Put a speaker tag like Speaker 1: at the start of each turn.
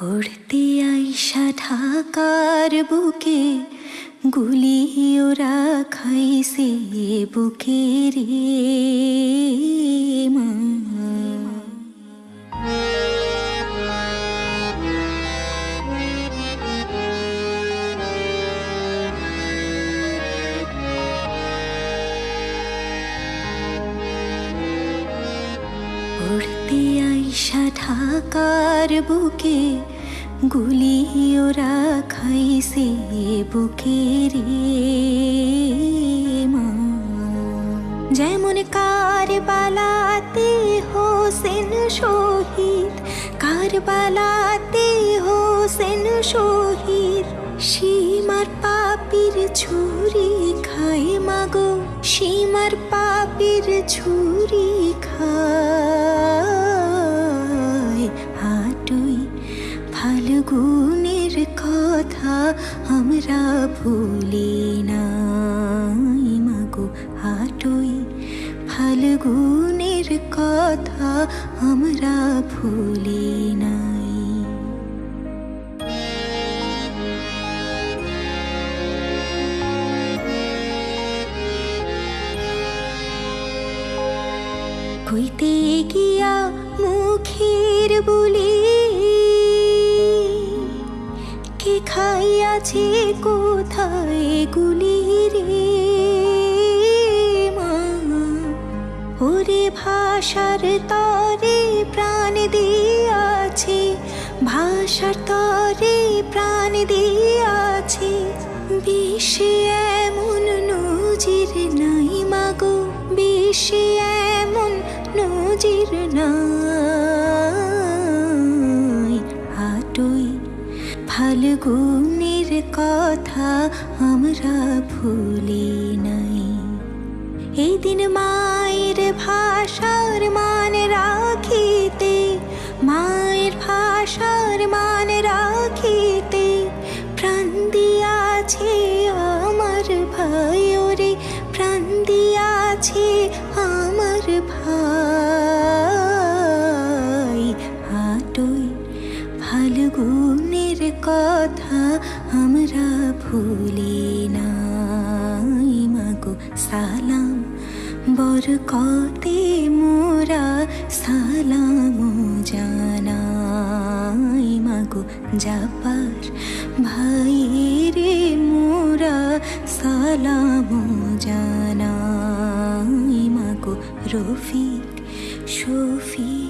Speaker 1: পড়তে আইসা ঢাকার বুকে গুলি ওরা খাইছে বুকে রে মা। আইসা ঢাকার বুকে গুলি ওরা খাইছে বুকে রে মা যেমন কারবালাতে হোসেন শহীদ কারবালাতে হোসেন শহীদ, সীমার পাপির ছুরি খায় মাগো, সীমার পাপির ছুরি খায়। আমরা ভুলি নাই মাগো হাটুই। ফাল্গুনের কথা আমরা ভুলি নাই। কইতে গিয়া মুখের বলি খাইয়াছে কোথায় গুলি রে মা? ওরে ভাষার তরে প্রাণ দিয়াছে, ভাষার তরে প্রাণ দিয়াছে। বিশ্বে এমন নজির নাই মাগো বিশ্বে এমন নজির নাই। হাটুই ফাল্গুনের কথা আমরা ভুলি নাই। এই দিন মায়ের ভাষার মান রাখিতে, মায়ের ভাষার মান রাখিতে প্রাণ দিয়াছে আমার ভাই ওরে প্রাণ দিয়াছে আমার ভাই। হাটুই ফাল্গুনের কথা আমরা ভুলি নাই, মাগো, সালাম। বরকতে মোরা সালাম জানাই, মাগো যাবার ভাইরে মোরা সালাম জানাই, মাগো, রফিক, শফিক।